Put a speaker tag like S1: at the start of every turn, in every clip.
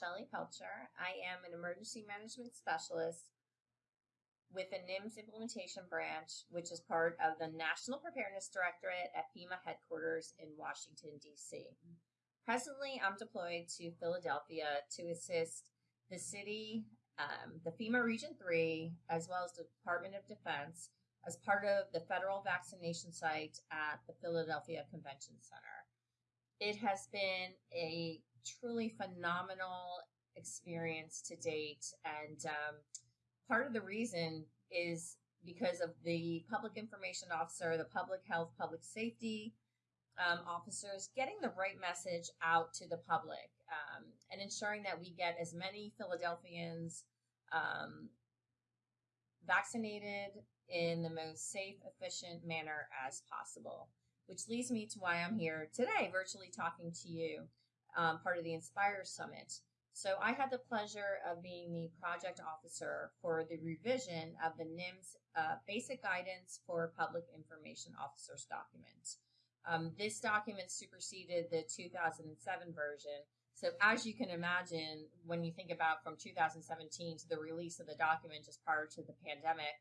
S1: Shelly Pelcher. I am an emergency management specialist with the NIMS implementation branch, which is part of the National Preparedness Directorate at FEMA headquarters in Washington, D.C. Presently, I'm deployed to Philadelphia to assist the city, um, the FEMA Region 3, as well as the Department of Defense as part of the federal vaccination site at the Philadelphia Convention Center. It has been a truly phenomenal experience to date, and um, part of the reason is because of the public information officer, the public health, public safety um, officers getting the right message out to the public um, and ensuring that we get as many Philadelphians um, vaccinated in the most safe, efficient manner as possible. Which leads me to why I'm here today, virtually talking to you, um, part of the Inspire Summit. So I had the pleasure of being the project officer for the revision of the NIMS uh, Basic Guidance for Public Information Officers document. Um, this document superseded the 2007 version. So as you can imagine, when you think about from 2017 to the release of the document just prior to the pandemic,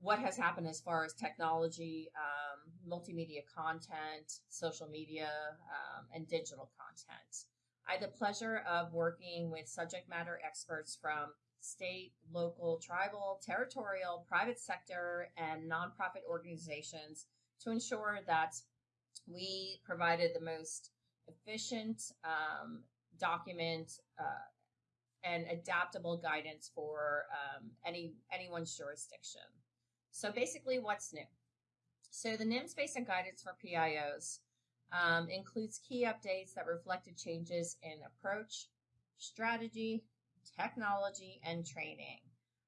S1: what has happened as far as technology, um, multimedia content, social media, um, and digital content. I had the pleasure of working with subject matter experts from state, local, tribal, territorial, private sector, and nonprofit organizations to ensure that we provided the most efficient um, document uh, and adaptable guidance for um, any anyone's jurisdiction. So basically, what's new? So the NIMS basic guidance for PIOs um, includes key updates that reflected changes in approach, strategy, technology, and training.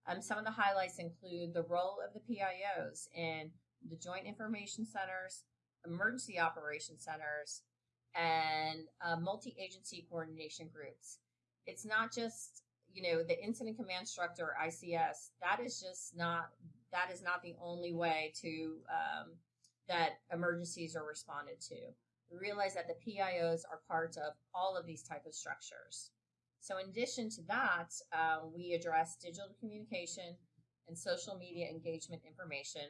S1: Um, some of the highlights include the role of the PIOs in the Joint Information Centers, Emergency Operation Centers, and uh, multi-agency coordination groups. It's not just, you know, the Incident Command Structure, ICS, that is just not that is not the only way to um, that emergencies are responded to. We realize that the PIOs are part of all of these type of structures. So in addition to that, uh, we address digital communication and social media engagement information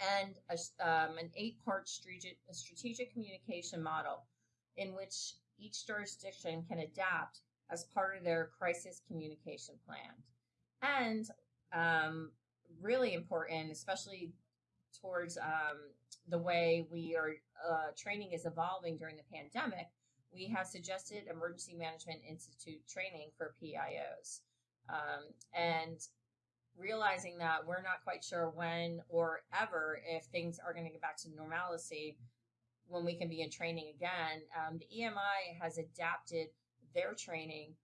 S1: and a, um, an eight-part strategic, strategic communication model in which each jurisdiction can adapt as part of their crisis communication plan. And um, really important, especially towards um, the way we are uh, training is evolving during the pandemic, we have suggested Emergency Management Institute training for PIOs. Um, and realizing that we're not quite sure when or ever if things are going to get back to normalcy when we can be in training again, um, the EMI has adapted their training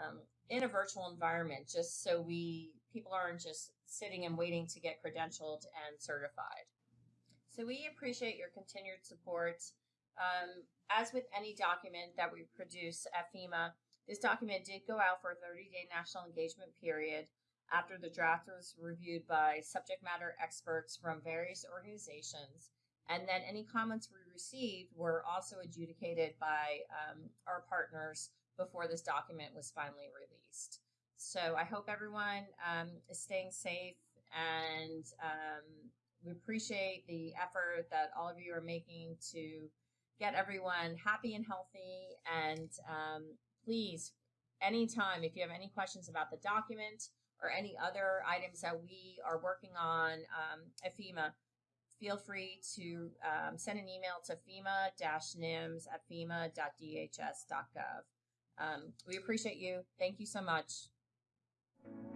S1: um, in a virtual environment just so we people aren't just sitting and waiting to get credentialed and certified. So we appreciate your continued support. Um, as with any document that we produce at FEMA, this document did go out for a 30-day national engagement period after the draft was reviewed by subject matter experts from various organizations. And then any comments we received were also adjudicated by um, our partners before this document was finally released. So I hope everyone um, is staying safe and um, we appreciate the effort that all of you are making to get everyone happy and healthy. And um, please, anytime, if you have any questions about the document or any other items that we are working on um, at FEMA, feel free to um, send an email to FEMA-NIMS at FEMA.dhs.gov. Um, we appreciate you. Thank you so much. Thank you.